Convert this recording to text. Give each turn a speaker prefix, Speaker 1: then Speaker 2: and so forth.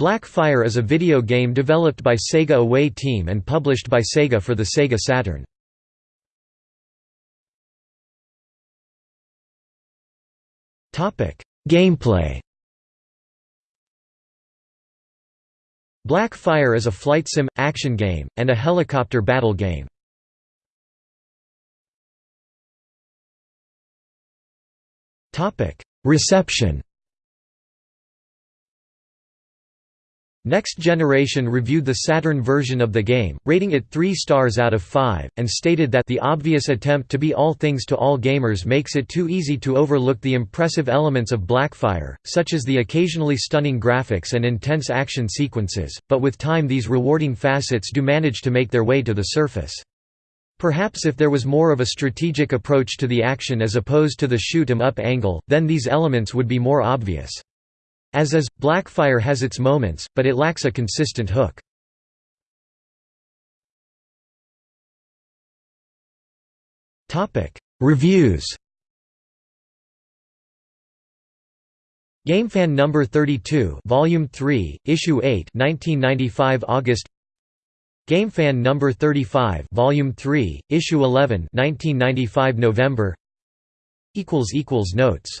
Speaker 1: Blackfire is a video game developed by Sega Away Team and published by Sega for the Sega Saturn. Gameplay Blackfire is a flight sim, action game, and a helicopter battle game. Reception Next Generation reviewed the Saturn version of the game, rating it 3 stars out of 5, and stated that the obvious attempt to be all things to all gamers makes it too easy to overlook the impressive elements of Blackfire, such as the occasionally stunning graphics and intense action sequences, but with time these rewarding facets do manage to make their way to the surface. Perhaps if there was more of a strategic approach to the action as opposed to the shoot 'em up angle, then these elements would be more obvious. As is, Blackfire has its moments, but it lacks a consistent hook. Reviews GameFan number 32, Volume 3, Issue 8, 1995 August. GameFan number 35, Volume 3, Issue 11, 1995 November. equals equals notes